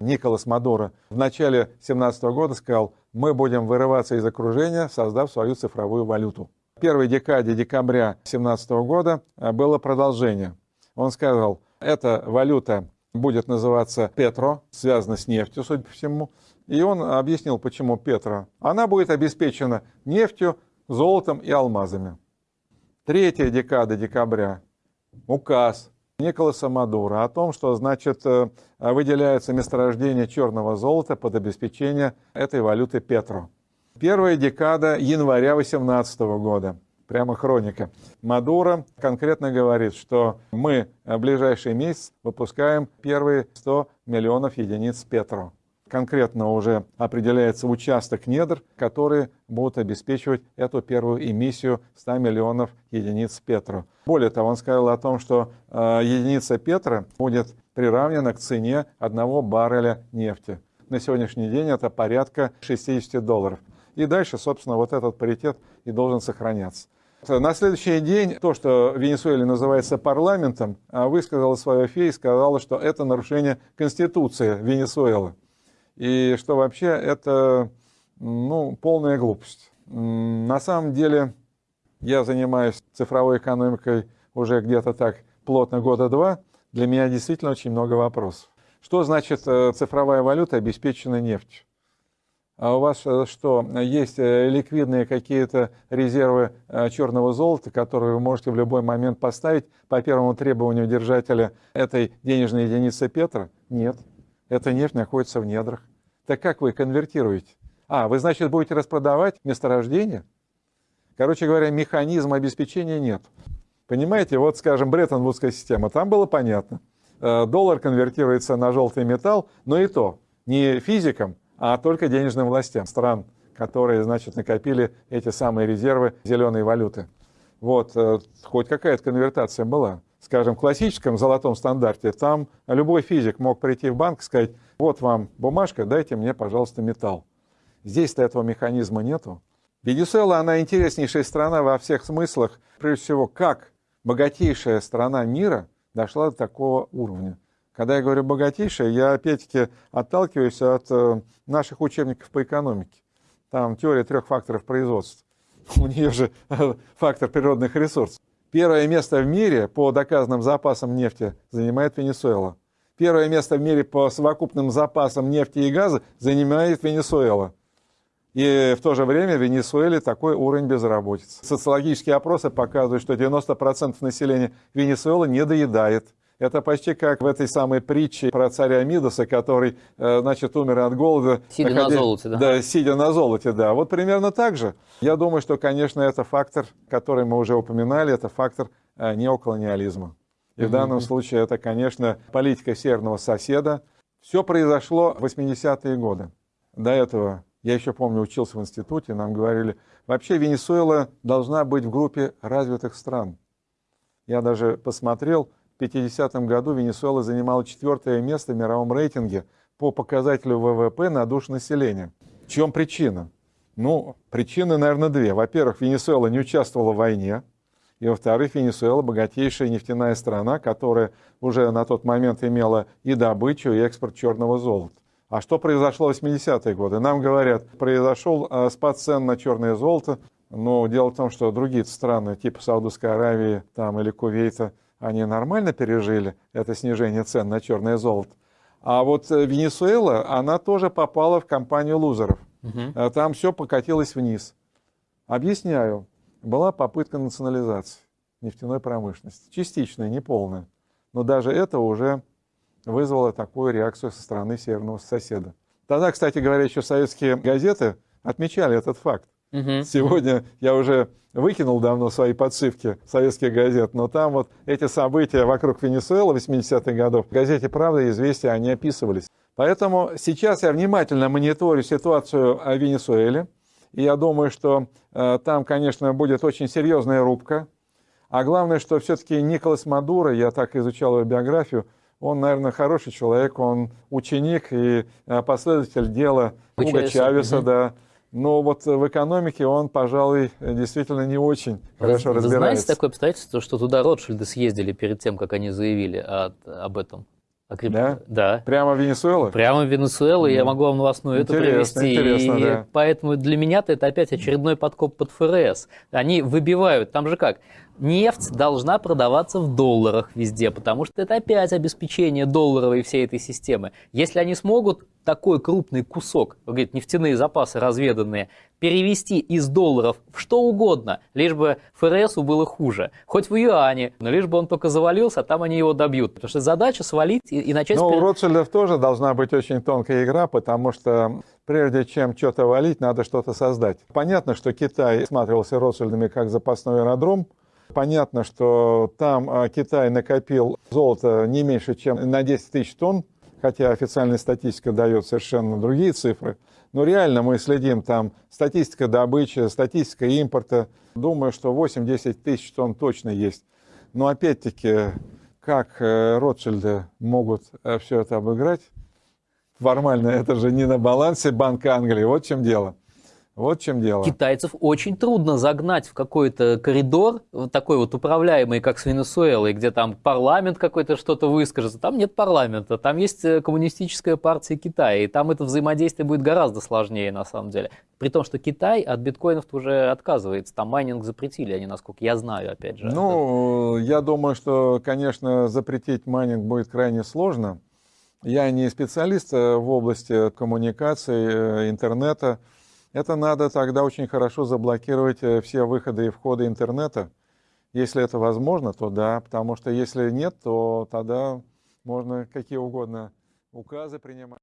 Николас Мадуро в начале 2017 года сказал, мы будем вырываться из окружения, создав свою цифровую валюту. В первой декаде декабря 2017 года э, было продолжение. Он сказал, эта валюта будет называться Петро, связана с нефтью, судя по всему. И он объяснил, почему Петро. Она будет обеспечена нефтью, золотом и алмазами. Третья декада декабря. Указ Николаса Мадура о том, что значит э, выделяется месторождение черного золота под обеспечение этой валюты Петро. Первая декада января 2018 года. Прямо хроника. Мадуро конкретно говорит, что мы в ближайший месяц выпускаем первые 100 миллионов единиц Петро конкретно уже определяется участок недр, которые будут обеспечивать эту первую эмиссию 100 миллионов единиц Петро. Более того, он сказал о том, что э, единица Петра будет приравнена к цене одного барреля нефти. На сегодняшний день это порядка 60 долларов. И дальше, собственно, вот этот паритет и должен сохраняться. На следующий день то, что в Венесуэле называется парламентом, а высказала свое фе и сказала, что это нарушение Конституции Венесуэлы и что вообще это ну, полная глупость. На самом деле я занимаюсь цифровой экономикой уже где-то так плотно года два. Для меня действительно очень много вопросов. Что значит э, цифровая валюта, обеспеченная нефтью? А у вас э, что, есть э, ликвидные какие-то резервы черного золота, которые вы можете в любой момент поставить по первому требованию держателя этой денежной единицы Петра? Нет. Эта нефть находится в недрах. Так как вы конвертируете? А, вы, значит, будете распродавать месторождение? Короче говоря, механизма обеспечения нет. Понимаете, вот, скажем, Бреттон-Вудская система, там было понятно. Э, доллар конвертируется на желтый металл, но и то не физикам, а только денежным властям стран, которые, значит, накопили эти самые резервы зеленой валюты. Вот, э, хоть какая-то конвертация была скажем, классическом золотом стандарте, там любой физик мог прийти в банк и сказать, вот вам бумажка, дайте мне, пожалуйста, металл. Здесь-то этого механизма нету. Венесуэла, она интереснейшая страна во всех смыслах. Прежде всего, как богатейшая страна мира дошла до такого уровня. Когда я говорю богатейшая, я опять-таки отталкиваюсь от э, наших учебников по экономике. Там теория трех факторов производства. У нее же э, фактор природных ресурсов. Первое место в мире по доказанным запасам нефти занимает Венесуэла. Первое место в мире по совокупным запасам нефти и газа занимает Венесуэла. И в то же время в Венесуэле такой уровень безработицы. Социологические опросы показывают, что 90% населения Венесуэлы не доедает. Это почти как в этой самой притче про царя Мидаса, который, э, значит, умер от голода. Сидя находя... на золоте, да? Да, сидя на золоте, да. Вот примерно так же. Я думаю, что, конечно, это фактор, который мы уже упоминали, это фактор э, неоколониализма. И в данном случае это, конечно, политика северного соседа. Все произошло в 80-е годы. До этого, я еще помню, учился в институте, нам говорили, вообще Венесуэла должна быть в группе развитых стран. Я даже посмотрел, 1950 году Венесуэла занимала четвертое место в мировом рейтинге по показателю ВВП на душу населения. В чем причина? Ну, причины, наверное, две. Во-первых, Венесуэла не участвовала в войне. И, во-вторых, Венесуэла богатейшая нефтяная страна, которая уже на тот момент имела и добычу, и экспорт черного золота. А что произошло в 80-е годы? Нам говорят, произошел э, спад цен на черное золото, но дело в том, что другие страны, типа Саудовской Аравии там, или Кувейта, они нормально пережили это снижение цен на черное золото. А вот э, Венесуэла, она тоже попала в компанию лузеров. Угу. Там все покатилось вниз. Объясняю. Была попытка национализации нефтяной промышленности. Частичная, неполная. Но даже это уже вызвало такую реакцию со стороны северного соседа. Тогда, кстати говоря, еще советские газеты отмечали этот факт. Угу. Сегодня я уже выкинул давно свои подшивки советских газет, но там вот эти события вокруг Венесуэлы 80-х годов в газете «Правда» и «Известия» они описывались. Поэтому сейчас я внимательно мониторю ситуацию в Венесуэле, и я думаю, что э, там, конечно, будет очень серьезная рубка. А главное, что все-таки Николас Мадуро, я так изучал его биографию, он, наверное, хороший человек, он ученик и э, последователь дела Уга Чавеса, угу. да, но вот в экономике он, пожалуй, действительно не очень хорошо разбирается. Вы знаете такое обстоятельство, что туда Ротшильды съездили перед тем, как они заявили о, об этом? о крипто- Да? да. Прямо в Венесуэлу? Прямо в Венесуэлу, я Ну, могу вам новостную эту интересно, привести. интересно, и да. поэтому для меня-то это опять очередной подкоп под ФРС. Они выбивают, там же как, нефть должна продаваться в долларах везде, потому что это опять обеспечение долларовой всей этой системы. Если они смогут такой крупный кусок, вы говорите, нефтяные запасы разведанные, перевести из долларов в что угодно, лишь бы ФРСу было хуже, хоть в юане, но лишь бы он только завалился, а там они его добьют. Потому что задача свалить и, и начать... Ну, пере- у Ротшильдов тоже должна быть очень тонкая игра, потому что прежде чем что-то валить, надо что-то создать. Понятно, что Китай смотрелся Ротшильдами как запасной аэродром. Понятно, что там а, Китай накопил золото не меньше, чем на 10 тысяч тонн, хотя официальная статистика дает совершенно другие цифры. Но реально мы следим там статистика добычи, статистика импорта. Думаю, что 8-10 тысяч тонн точно есть. Но опять-таки, как э, Ротшильды могут все это обыграть? Формально это же не на балансе Банка Англии. Вот в чем дело. Вот в чем дело. Китайцев очень трудно загнать в какой-то коридор, вот такой вот управляемый, как с Венесуэлой, где там парламент какой-то что-то выскажется. Там нет парламента, там есть э, коммунистическая партия Китая, и там это взаимодействие будет гораздо сложнее на самом деле. При том, что Китай от биткоинов уже отказывается, там майнинг запретили, они, насколько я знаю, опять же. Ну, я думаю, что, конечно, запретить майнинг будет крайне сложно. Я не специалист э, в области коммуникации, э, интернета. Это надо тогда очень хорошо заблокировать э, все выходы и входы интернета. Если это возможно, то да, потому что если нет, то тогда можно какие угодно указы принимать.